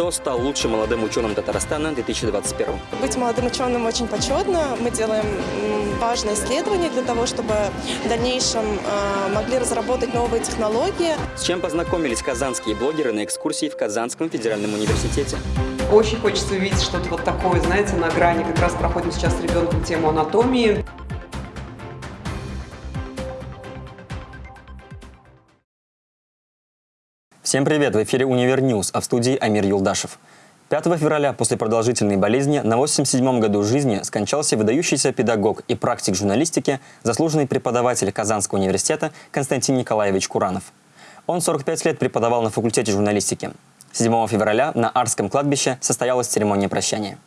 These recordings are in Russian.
Кто стал лучшим молодым ученым Татарстана в 2021? Быть молодым ученым очень почетно. Мы делаем важные исследования для того, чтобы в дальнейшем э, могли разработать новые технологии. С чем познакомились казанские блогеры на экскурсии в Казанском федеральном университете? Очень хочется увидеть что-то вот такое, знаете, на грани. Как раз проходим сейчас с ребенком тему анатомии. Всем привет! В эфире «Univer News», а в студии Амир Юлдашев. 5 февраля после продолжительной болезни на 87-м году жизни скончался выдающийся педагог и практик журналистики, заслуженный преподаватель Казанского университета Константин Николаевич Куранов. Он 45 лет преподавал на факультете журналистики. 7 февраля на Арском кладбище состоялась церемония прощания.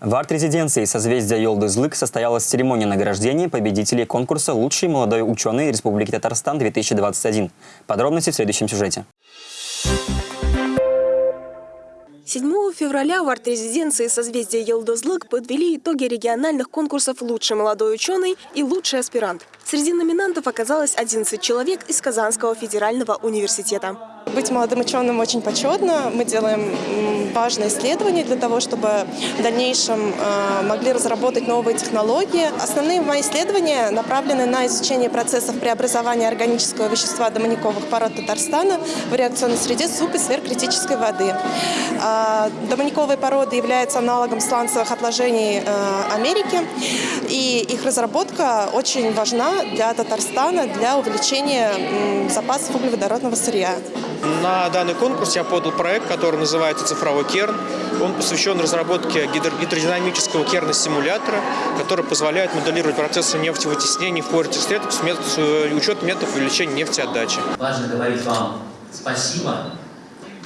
В арт-резиденции созвездия Йолдызлык состоялась церемония награждения победителей конкурса «Лучший молодой ученый Республики Татарстан-2021». Подробности в следующем сюжете. 7 февраля в арт-резиденции созвездия Елдозлык подвели итоги региональных конкурсов «Лучший молодой ученый» и «Лучший аспирант». Среди номинантов оказалось 11 человек из Казанского федерального университета. Быть молодым ученым очень почетно. Мы делаем важные исследования для того, чтобы в дальнейшем э, могли разработать новые технологии. Основные мои исследования направлены на изучение процессов преобразования органического вещества домониковых пород Татарстана в реакционной среде суп и сверхкритической воды. А, Домониковые породы являются аналогом сланцевых отложений э, Америки, и их разработка очень важна для Татарстана для увеличения запасов углеводородного сырья. На данный конкурс я подал проект, который называется «Цифровой керн». Он посвящен разработке гидро- гидродинамического керна-симулятора, который позволяет моделировать процессы нефтевытеснения в поре сред с с э, учетом методов увеличения нефтеотдачи. Важно говорить вам спасибо,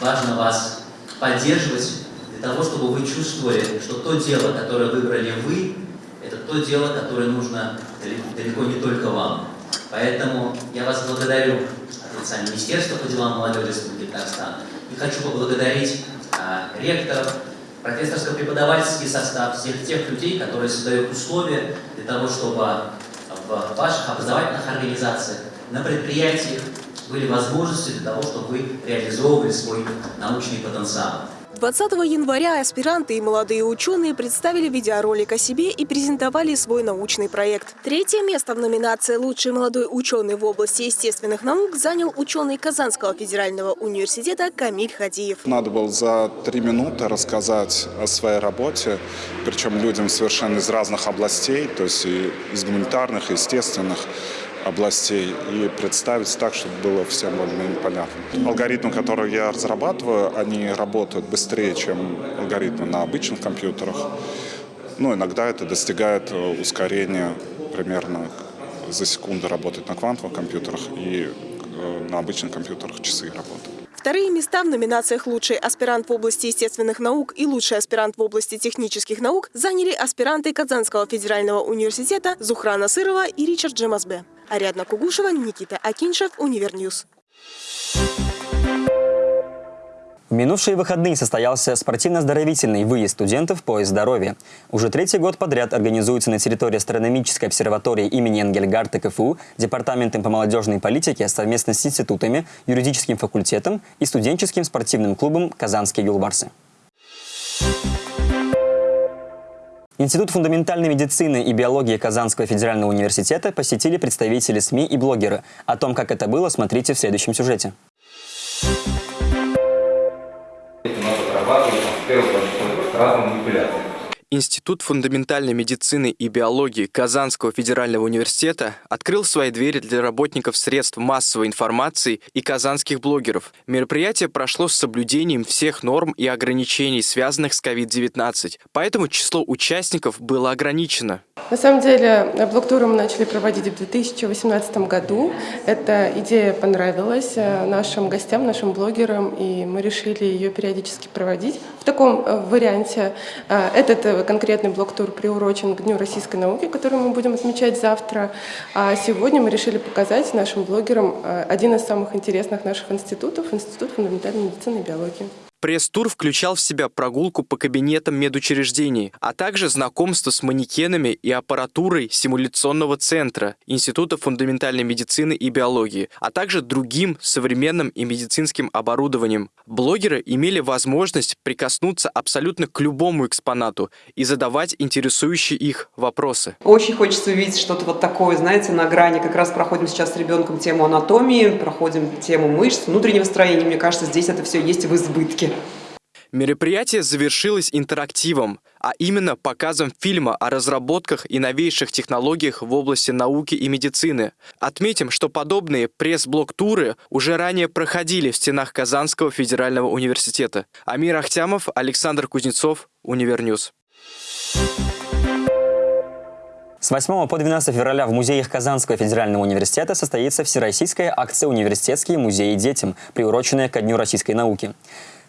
важно вас поддерживать для того, чтобы вы чувствовали, что то дело, которое выбрали вы, это то дело, которое нужно далеко не только вам. Поэтому я вас благодарю лица Министерства по делам молодежи Республики Татарстан и хочу поблагодарить а, ректоров, профессорско-преподавательский состав, всех тех людей, которые создают условия для того, чтобы в ваших образовательных организациях, на предприятиях были возможности для того, чтобы вы реализовывали свой научный потенциал. 20 января аспиранты и молодые ученые представили видеоролик о себе и презентовали свой научный проект. Третье место в номинации «Лучший молодой ученый в области естественных наук» занял ученый Казанского федерального университета Камиль Хадиев. Надо было за три минуты рассказать о своей работе, причем людям совершенно из разных областей, то есть и из гуманитарных, и естественных областей, и представить так, чтобы было всем более-менее понятно. Алгоритмы, которые я разрабатываю, они работают быстрее, чем алгоритмы на обычных компьютерах. Ну, иногда это достигает э, ускорения примерно за секунду работать на квантовых компьютерах, и э, на обычных компьютерах часы работают. Вторые места в номинациях «Лучший аспирант в области естественных наук» и «Лучший аспирант в области технических наук» заняли аспиранты Казанского федерального университета Зухра Насырова и Ричард Джемазбе. Ариадна Кугушева, Никита Акиншев, Univer News. В минувшие выходные состоялся спортивно-оздоровительный выезд студентов в поезд здоровья. Уже третий год подряд организуется на территории астрономической обсерватории имени Энгельгарта КФУ Департаментом по молодежной политике совместно с институтами, юридическим факультетом и студенческим спортивным клубом «Казанские юлбарсы». Институт фундаментальной медицины и биологии Казанского федерального университета посетили представители СМИ и блогеры. О том, как это было, смотрите в следующем сюжете. нас Институт фундаментальной медицины и биологии Казанского федерального университета открыл свои двери для работников средств массовой информации и казанских блогеров. Мероприятие прошло с соблюдением всех норм и ограничений, связанных с COVID-19, поэтому число участников было ограничено. На самом деле, блок-туры мы начали проводить в 2018 году. Эта идея понравилась э, нашим гостям, нашим блогерам, и мы решили ее периодически проводить в таком э, варианте. Э, Этот конкретный блок-тур приурочен к Дню российской науки, который мы будем отмечать завтра. А сегодня мы решили показать нашим блогерам э, один из самых интересных наших институтов – Институт фундаментальной медицины и биологии. Пресс-тур включал в себя прогулку по кабинетам медучреждений, а также знакомство с манекенами и аппаратурой симуляционного центра Института фундаментальной медицины и биологии, а также другим современным и медицинским оборудованием. Блогеры имели возможность прикоснуться абсолютно к любому экспонату и задавать интересующие их вопросы. Очень хочется увидеть что-то вот такое, знаете, на грани. Как раз проходим сейчас с ребенком тему анатомии, проходим тему мышц, внутреннего строения. Мне кажется, здесь это все есть в избытке. Мероприятие завершилось интерактивом, а именно показом фильма о разработках и новейших технологиях в области науки и медицины. Отметим, что подобные пресс-блок-туры уже ранее проходили в стенах Казанского федерального университета. Амир Ахтямов, Александр Кузнецов, Univer News. С 8 по 12 февраля в музеях Казанского федерального университета состоится всероссийская акция «Университетские музеи детям», приуроченная ко Дню российской науки.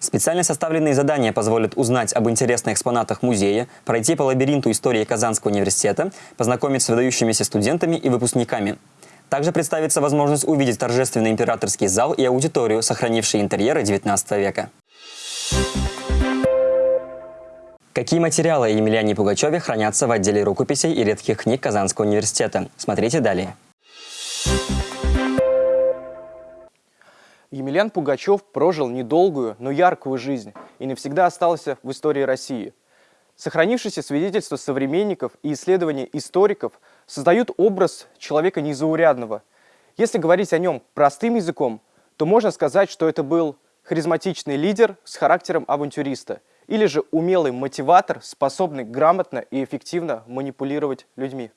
Специально составленные задания позволят узнать об интересных экспонатах музея, пройти по лабиринту истории Казанского университета, познакомиться с выдающимися студентами и выпускниками. Также представится возможность увидеть торжественный императорский зал и аудиторию, сохранившие интерьеры XIX века. Какие материалы Емельяне Пугачеве хранятся в отделе рукописей и редких книг Казанского университета? Смотрите далее. Емельян Пугачев прожил недолгую, но яркую жизнь и навсегда остался в истории России. Сохранившиеся свидетельства современников и исследования историков создают образ человека незаурядного. Если говорить о нем простым языком, то можно сказать, что это был харизматичный лидер с характером авантюриста или же умелый мотиватор, способный грамотно и эффективно манипулировать людьми.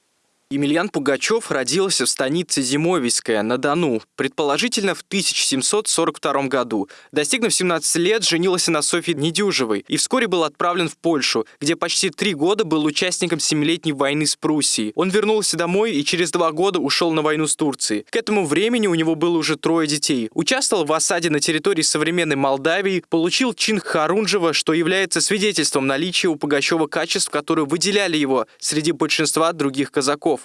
Емельян Пугачев родился в станице Зимовийская на Дону, предположительно в 1742 году. Достигнув 17 лет, женился на Софье Недюжевой и вскоре был отправлен в Польшу, где почти три года был участником Семилетней войны с Пруссией. Он вернулся домой и через два года ушел на войну с Турцией. К этому времени у него было уже трое детей. Участвовал в осаде на территории современной Молдавии, получил чин Харунжева, что является свидетельством наличия у Пугачева качеств, которые выделяли его среди большинства других казаков.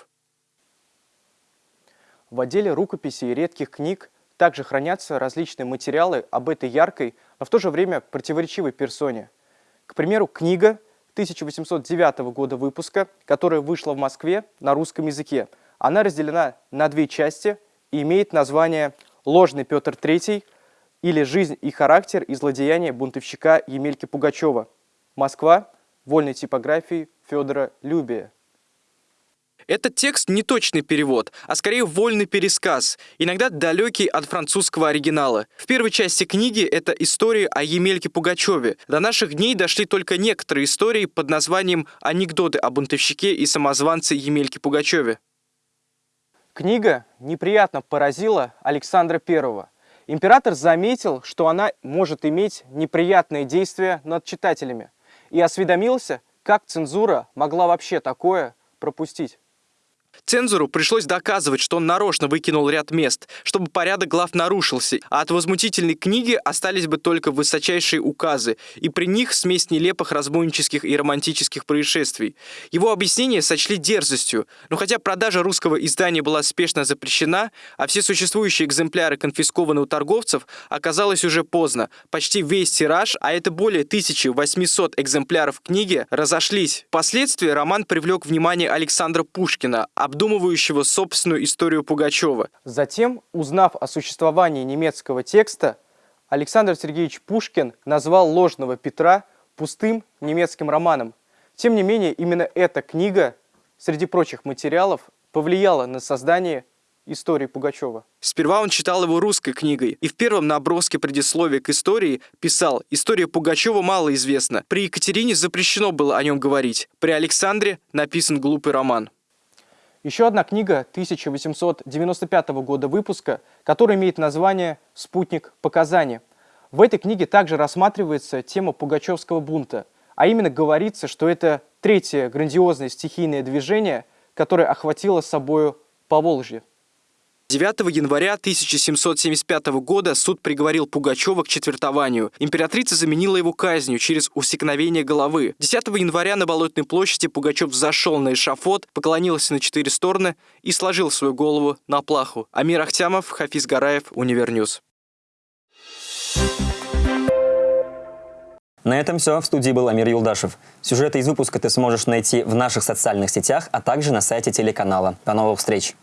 В отделе рукописей и редких книг также хранятся различные материалы об этой яркой, но в то же время противоречивой персоне. К примеру, книга 1809 года выпуска, которая вышла в Москве на русском языке. Она разделена на две части и имеет название «Ложный Петр III» или «Жизнь и характер и злодеяния бунтовщика Емельки Пугачева». Москва. Вольной типографии Федора Любия. Этот текст не точный перевод, а скорее вольный пересказ, иногда далекий от французского оригинала. В первой части книги это история о Емельке Пугачеве. До наших дней дошли только некоторые истории под названием «Анекдоты о бунтовщике и самозванце Емельке Пугачеве». Книга неприятно поразила Александра I. Император заметил, что она может иметь неприятные действия над читателями и осведомился, как цензура могла вообще такое пропустить. Цензору пришлось доказывать, что он нарочно выкинул ряд мест, чтобы порядок глав нарушился, а от возмутительной книги остались бы только высочайшие указы, и при них смесь нелепых разбойнических и романтических происшествий. Его объяснение сочли дерзостью, но хотя продажа русского издания была спешно запрещена, а все существующие экземпляры конфискованы у торговцев, оказалось уже поздно. Почти весь тираж, а это более 1800 экземпляров книги, разошлись. Впоследствии роман привлек внимание Александра Пушкина, обдумывающего собственную историю Пугачева. Затем, узнав о существовании немецкого текста, Александр Сергеевич Пушкин назвал «Ложного Петра» пустым немецким романом. Тем не менее, именно эта книга, среди прочих материалов, повлияла на создание истории Пугачева. Сперва он читал его русской книгой и в первом наброске предисловия к истории писал «История Пугачева мало известна. При Екатерине запрещено было о нем говорить. При Александре написан глупый роман». Еще одна книга 1895 года выпуска, которая имеет название «Спутник показаний». В этой книге также рассматривается тема Пугачевского бунта, а именно говорится, что это третье грандиозное стихийное движение, которое охватило собою Поволжье. 9 января 1775 года суд приговорил Пугачева к четвертованию. Императрица заменила его казнью через усекновение головы. 10 января на Болотной площади Пугачев зашел на эшафот, поклонился на четыре стороны и сложил свою голову на плаху. Амир Ахтямов, Хафиз Гараев, Univer News. На этом все. В студии был Амир Юлдашев. Сюжеты из выпуска ты сможешь найти в наших социальных сетях, а также на сайте телеканала. До новых встреч!